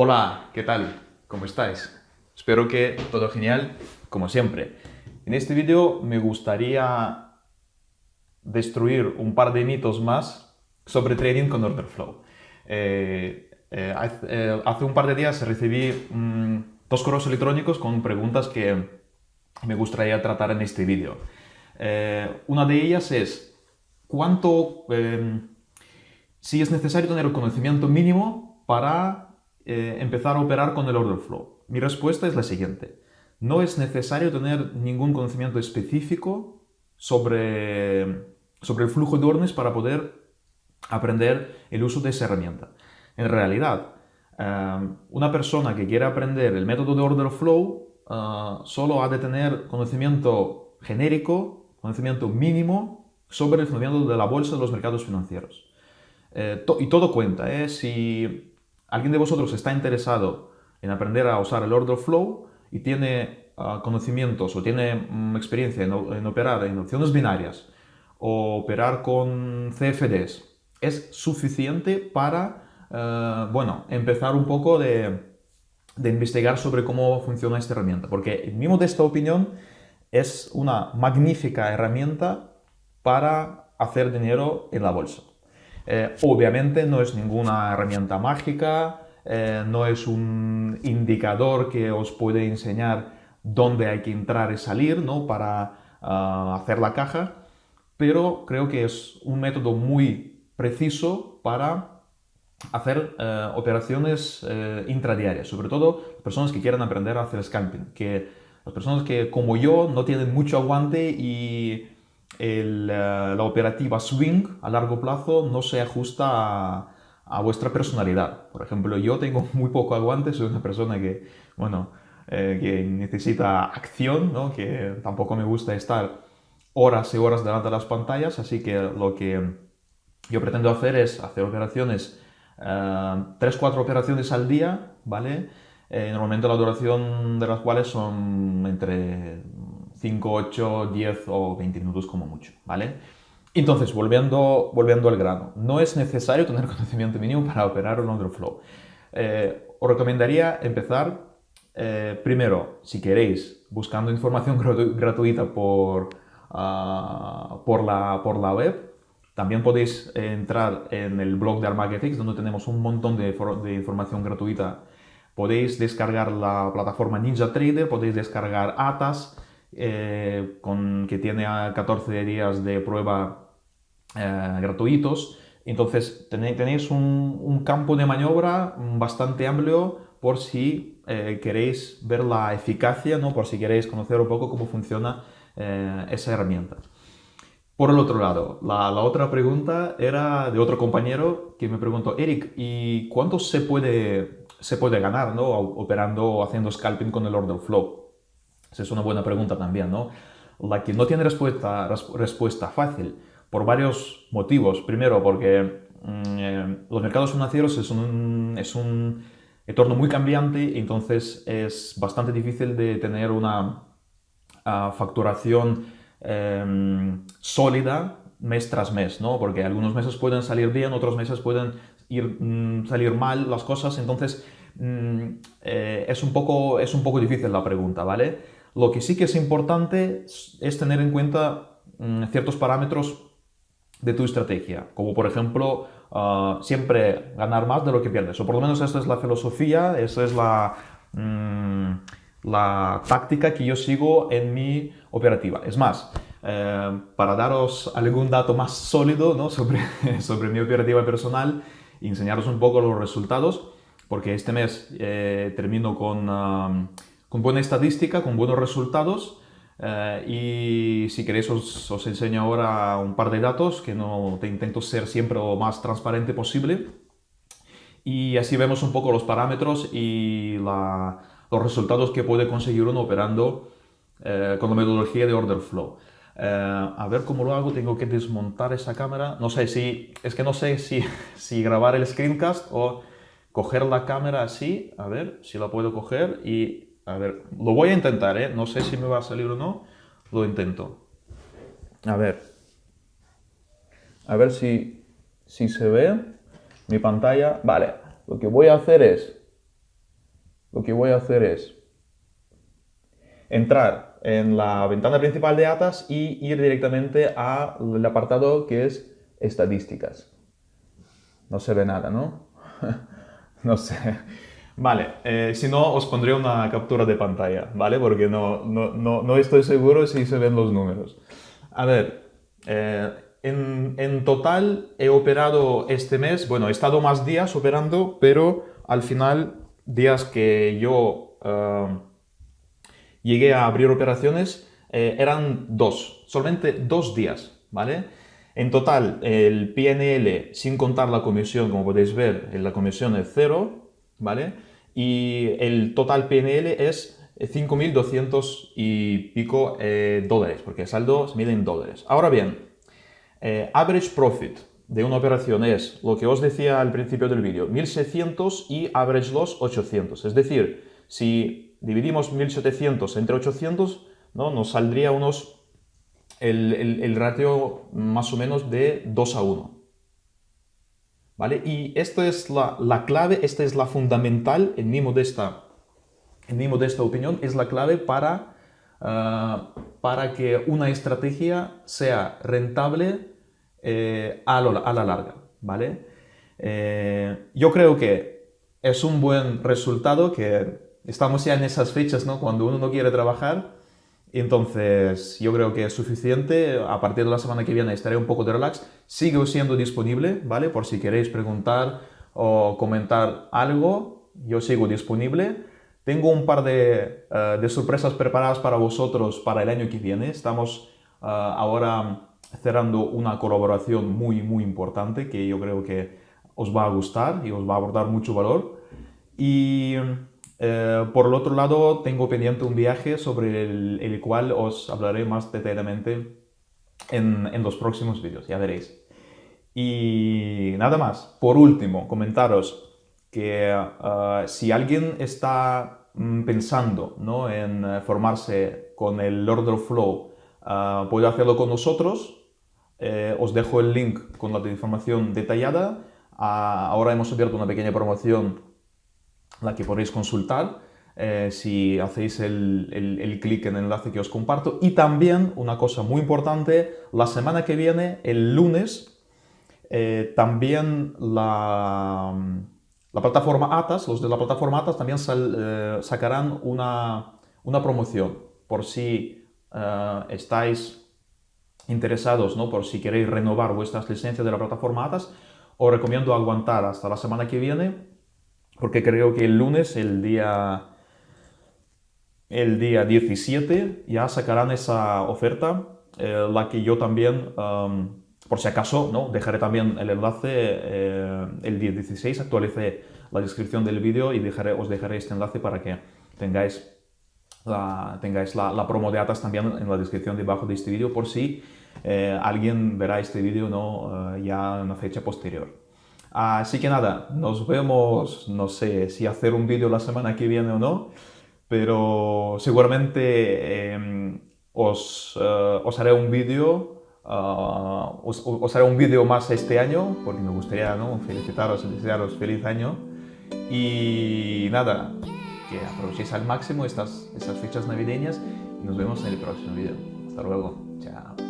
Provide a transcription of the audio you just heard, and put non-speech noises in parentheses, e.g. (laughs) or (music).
Hola, ¿qué tal? ¿Cómo estáis? Espero que todo genial, como siempre. En este vídeo me gustaría destruir un par de mitos más sobre trading con order flow. Eh, eh, eh, hace un par de días recibí mm, dos correos electrónicos con preguntas que me gustaría tratar en este vídeo. una de ellas es, ¿cuánto, si es necesario tener el conocimiento mínimo para eh, empezar a operar con el order flow? Mi respuesta es la siguiente. No es necesario tener ningún conocimiento específico sobre, sobre el flujo de órdenes para poder aprender el uso de esa herramienta. En realidad, eh, una persona que quiere aprender el método de order flow eh, solo ha de tener conocimiento genérico, conocimiento mínimo sobre el funcionamiento de la bolsa de los mercados financieros. y todo cuenta, ¿eh? si alguien de vosotros está interesado en aprender a usar el order flow y tiene ah, conocimientos o tiene mm, experiencia en, operar en opciones binarias o operar con CFDs, es suficiente para, eh, bueno, empezar un poco de, investigar sobre cómo funciona esta herramienta. Porque, en mi modesta opinión, es una magnífica herramienta para hacer dinero en la bolsa. Eh, obviamente no es ninguna herramienta mágica, eh, no es un indicador que os puede enseñar dónde hay que entrar y salir ¿no? para ah, hacer la caja, pero creo que es un método muy preciso para hacer eh, operaciones intradiarias, sobre todo personas que quieran aprender a hacer scalping, que las personas que como yo no tienen mucho aguante y la operativa swing a largo plazo no se ajusta a, vuestra personalidad. Por ejemplo, yo tengo (laughs) muy poco aguante, soy una persona que, bueno, eh, que necesita acción, ¿no? que tampoco me gusta estar horas y horas delante de las pantallas, así que lo que yo pretendo hacer es hacer operaciones, eh, 3-4 operaciones al día, ¿vale? Eh, normalmente la duración de las cuales son entre 5, 8, 10 o 20 minutos como mucho, ¿vale? Entonces, volviendo, volviendo al grano, no es necesario tener (laughs) conocimiento mínimo para operar un order flow. Eh, os recomendaría empezar eh, primero, si queréis, buscando información (laughs) gratuita por, uh, por, la, por la web. También podéis entrar en el blog de Armagetix, donde tenemos un montón de, de información gratuita. Podéis descargar la plataforma Ninja Trader, podéis descargar ATAS, eh, con, que tiene 14 días de prueba eh, gratuitos. Entonces tenéis un, campo de maniobra bastante amplio por si eh, queréis ver la eficacia, ¿no? por si queréis conocer un poco cómo funciona esa herramienta. Por el otro lado, la, otra pregunta era de otro compañero que me preguntó, Eric, ¿y cuánto se puede, se puede ganar ¿no? operando, haciendo scalping con el order flow? Esa es una buena pregunta también, ¿no? La que no tiene respuesta, respuesta fácil por varios motivos. Primero, porque mm, eh, los mercados financieros es un, es un entorno muy cambiante, entonces es bastante difícil de tener una ah, facturación em, sólida mes tras mes, ¿no? Porque algunos meses pueden salir bien, otros meses pueden ir, mm, salir mal las cosas, entonces mm, eh, es, un poco, es un poco difícil la pregunta, ¿vale? Lo que sí que es importante es tener en cuenta mm, ciertos parámetros de tu estrategia, como por ejemplo ah, siempre ganar más de lo que pierdes, o por lo menos esta es la filosofía, esa es la, mm, la táctica que yo sigo en mi operativa. Es más, eh, para daros algún dato más sólido ¿no? (laughs) sobre, sobre mi operativa personal enseñaros un poco los resultados, porque este mes eh, termino con... Ah, con buena estadística, con buenos resultados. Eh, y si queréis os, os, enseño ahora un par de datos que no te intento ser siempre lo más transparente posible. Y así vemos un poco los parámetros y los resultados que puede conseguir uno operando eh, con la metodología de order flow. Eh, a ver cómo lo hago, tengo que desmontar esa cámara. No sé si, es que no sé si, (laughs) si grabar el screencast o coger la cámara así, a ver si la puedo coger y a ver, lo voy a intentar, ¿eh? No sé si me va a salir o no. Lo intento. A ver. A ver si, si se ve mi pantalla. Vale, lo que voy a hacer es lo que voy a hacer es entrar en la ventana principal de Atas y ir directamente al apartado que es estadísticas. No se ve nada, ¿no? (laughs) no sé. Vale, eh, si no os pondré una captura de pantalla, ¿vale? Porque no, no, no, estoy seguro si se ven los números. A ver, eh, en, en, total he operado este mes, bueno, he estado más días operando, pero al final, días que yo eh, llegué a abrir operaciones, eran dos, solamente dos días, ¿vale? En total, el PNL, sin contar la comisión, como podéis ver, la comisión es cero, ¿vale? Y el total PNL es 5.200 y pico eh, dólares, porque el saldo se mide en dólares. Ahora bien, eh, average profit de una operación es lo que os decía al principio del vídeo, 1.600 y average loss 800. Es decir, si dividimos 1.700 entre 800, ¿no? nos saldría unos el, ratio más o menos de 2 a 1. ¿Vale? Y esta es la, clave, esta es la fundamental, en mi modesta, en mi modesta opinión, es la clave para, ah, para que una estrategia sea rentable eh, a, la larga. ¿vale? Eh, yo creo que es un buen resultado que estamos ya en esas fechas, ¿no? Cuando uno no quiere trabajar, entonces, yo creo que es suficiente. A partir de la semana que viene estaré un poco de relax. Sigo siendo disponible, ¿vale? Por si queréis preguntar o comentar algo, yo sigo disponible. Tengo un par de, eh, sorpresas preparadas para vosotros para el año que viene. Estamos eh, ahora cerrando una colaboración muy, muy importante que yo creo que os va a gustar y os va a aportar mucho valor. Y eh, por el otro lado, tengo pendiente un viaje sobre el, cual os hablaré más detalladamente en, los próximos vídeos, ya veréis. Y nada más. Por último, comentaros que eh, si alguien está mm, pensando ¿no? en eh, formarse con el Order Flow, puede hacerlo con nosotros. os dejo el link con la información detallada. Ah, ahora hemos abierto una pequeña promoción la que podéis consultar eh, si hacéis el, clic en el enlace que os comparto. Y también, una cosa muy importante, la semana que viene, el lunes, eh, también la, la, plataforma ATAS, los de la plataforma ATAS también eh, sacarán una, una, promoción por si estáis interesados, ¿no? por si queréis renovar vuestras licencias de la plataforma ATAS, os recomiendo aguantar hasta la semana que viene porque creo que el lunes, el día, el día 17, ya sacarán esa oferta, eh, la que yo también, por si acaso, ¿no? dejaré también el enlace eh, el día 16, actualicé la descripción del vídeo y dejaré, os dejaré este enlace para que tengáis la, tengáis la, promo de Atas también en la descripción debajo de este vídeo por si eh, alguien verá este vídeo ¿no? ya en una fecha posterior. Así que nada, nos vemos, no sé si hacer un vídeo la semana que viene o no, pero seguramente em, os, eh, os, haré un vídeo, uh, os, haré un vídeo más este año, porque me gustaría ¿no? felicitaros, desearos feliz año. Y nada, que aprovechéis al máximo estas, estas fechas navideñas y nos vemos en el próximo vídeo. Hasta luego, chao.